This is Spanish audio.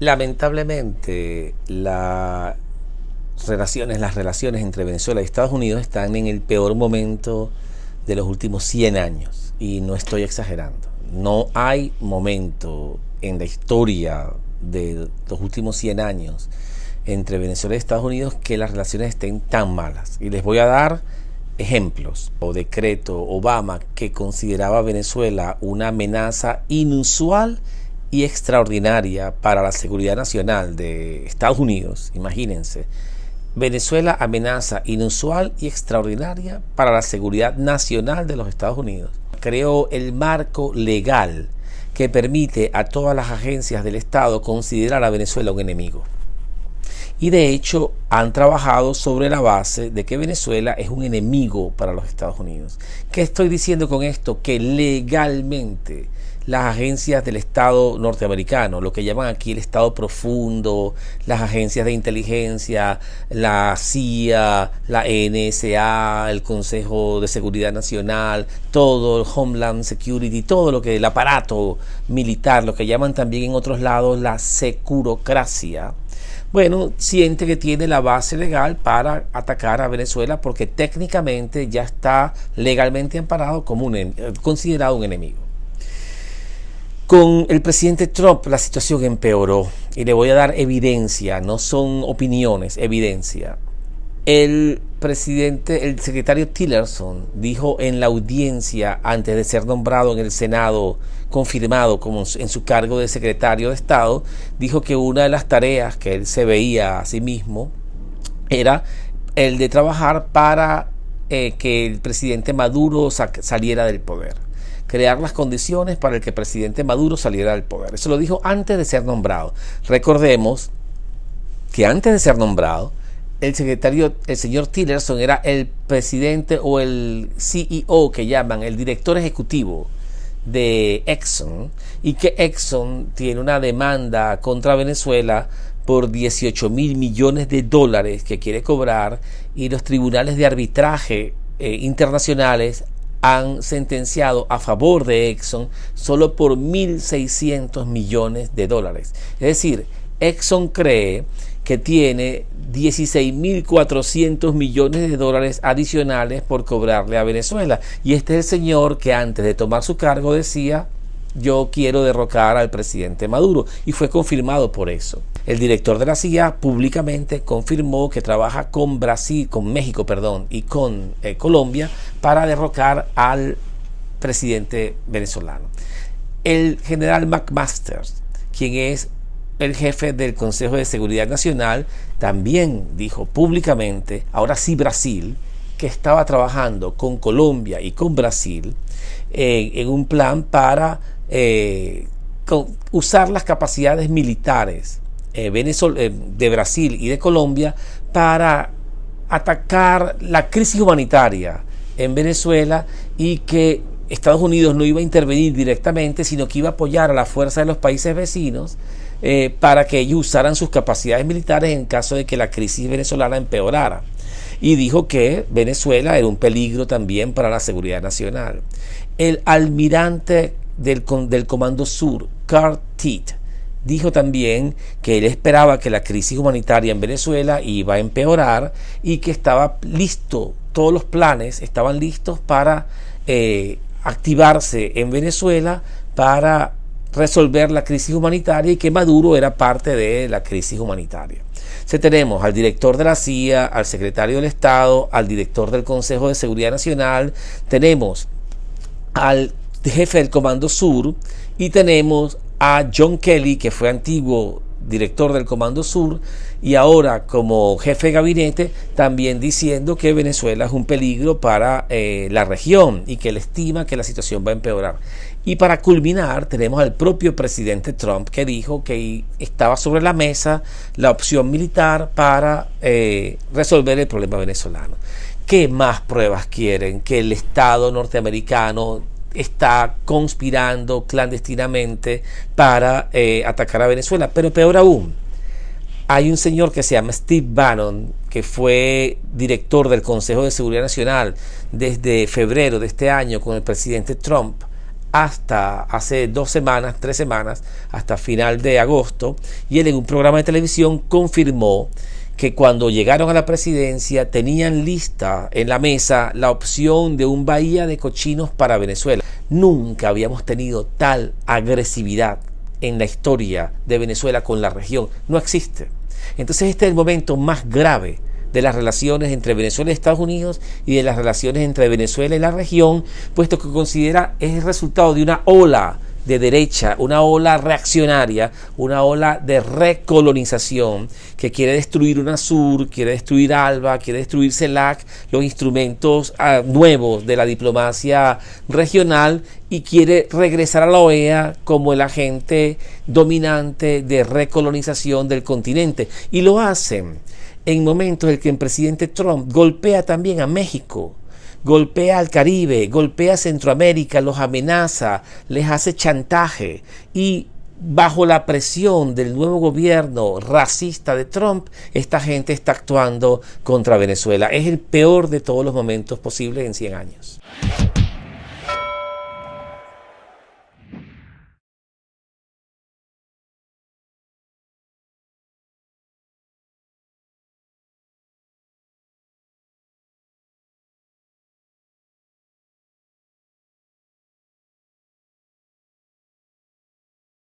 Lamentablemente, las relaciones, las relaciones entre Venezuela y Estados Unidos están en el peor momento de los últimos 100 años. Y no estoy exagerando. No hay momento en la historia de los últimos 100 años entre Venezuela y Estados Unidos que las relaciones estén tan malas. Y les voy a dar ejemplos. O decreto Obama que consideraba a Venezuela una amenaza inusual y extraordinaria para la seguridad nacional de Estados Unidos. Imagínense. Venezuela amenaza inusual y extraordinaria para la seguridad nacional de los Estados Unidos. Creó el marco legal que permite a todas las agencias del Estado considerar a Venezuela un enemigo. Y de hecho han trabajado sobre la base de que Venezuela es un enemigo para los Estados Unidos. ¿Qué estoy diciendo con esto? Que legalmente las agencias del Estado norteamericano, lo que llaman aquí el Estado profundo, las agencias de inteligencia, la CIA, la NSA, el Consejo de Seguridad Nacional, todo el Homeland Security, todo lo que el aparato militar, lo que llaman también en otros lados la securocracia, bueno, siente que tiene la base legal para atacar a Venezuela porque técnicamente ya está legalmente amparado como un, considerado un enemigo. Con el presidente Trump la situación empeoró y le voy a dar evidencia, no son opiniones, evidencia. El presidente, el secretario Tillerson dijo en la audiencia antes de ser nombrado en el Senado, confirmado como en su cargo de secretario de Estado, dijo que una de las tareas que él se veía a sí mismo era el de trabajar para eh, que el presidente Maduro saliera del poder crear las condiciones para el que el presidente Maduro saliera del poder. Eso lo dijo antes de ser nombrado. Recordemos que antes de ser nombrado, el secretario, el señor Tillerson era el presidente o el CEO que llaman, el director ejecutivo de Exxon, y que Exxon tiene una demanda contra Venezuela por 18 mil millones de dólares que quiere cobrar y los tribunales de arbitraje eh, internacionales han sentenciado a favor de Exxon solo por 1.600 millones de dólares. Es decir, Exxon cree que tiene 16.400 millones de dólares adicionales por cobrarle a Venezuela. Y este es el señor que antes de tomar su cargo decía, yo quiero derrocar al presidente Maduro. Y fue confirmado por eso. El director de la CIA públicamente confirmó que trabaja con Brasil, con México, perdón, y con eh, Colombia para derrocar al presidente venezolano. El general McMaster, quien es el jefe del Consejo de Seguridad Nacional, también dijo públicamente, ahora sí Brasil, que estaba trabajando con Colombia y con Brasil eh, en un plan para eh, usar las capacidades militares eh, eh, de Brasil y de Colombia para atacar la crisis humanitaria en Venezuela y que Estados Unidos no iba a intervenir directamente, sino que iba a apoyar a la fuerza de los países vecinos para que ellos usaran sus capacidades militares en caso de que la crisis venezolana empeorara. Y dijo que Venezuela era un peligro también para la seguridad nacional. El almirante del, del Comando Sur, Carl Titt, dijo también que él esperaba que la crisis humanitaria en Venezuela iba a empeorar y que estaba listo, todos los planes estaban listos para eh, activarse en Venezuela para resolver la crisis humanitaria y que Maduro era parte de la crisis humanitaria. Se tenemos al director de la CIA, al secretario del Estado, al director del Consejo de Seguridad Nacional, tenemos al jefe del Comando Sur y tenemos a John Kelly, que fue antiguo director del Comando Sur y ahora como jefe de gabinete, también diciendo que Venezuela es un peligro para eh, la región y que él estima que la situación va a empeorar. Y para culminar, tenemos al propio presidente Trump que dijo que estaba sobre la mesa la opción militar para eh, resolver el problema venezolano. ¿Qué más pruebas quieren que el Estado norteamericano está conspirando clandestinamente para eh, atacar a Venezuela. Pero peor aún, hay un señor que se llama Steve Bannon, que fue director del Consejo de Seguridad Nacional desde febrero de este año con el presidente Trump, hasta hace dos semanas, tres semanas, hasta final de agosto, y él en un programa de televisión confirmó que cuando llegaron a la presidencia tenían lista en la mesa la opción de un bahía de cochinos para Venezuela. Nunca habíamos tenido tal agresividad en la historia de Venezuela con la región. No existe. Entonces este es el momento más grave de las relaciones entre Venezuela y Estados Unidos y de las relaciones entre Venezuela y la región, puesto que considera es el resultado de una ola de derecha, una ola reaccionaria, una ola de recolonización que quiere destruir UNASUR, quiere destruir ALBA, quiere destruir CELAC, los instrumentos ah, nuevos de la diplomacia regional y quiere regresar a la OEA como el agente dominante de recolonización del continente. Y lo hacen en momentos en que el presidente Trump golpea también a México, golpea al Caribe, golpea a Centroamérica, los amenaza, les hace chantaje y bajo la presión del nuevo gobierno racista de Trump, esta gente está actuando contra Venezuela. Es el peor de todos los momentos posibles en 100 años.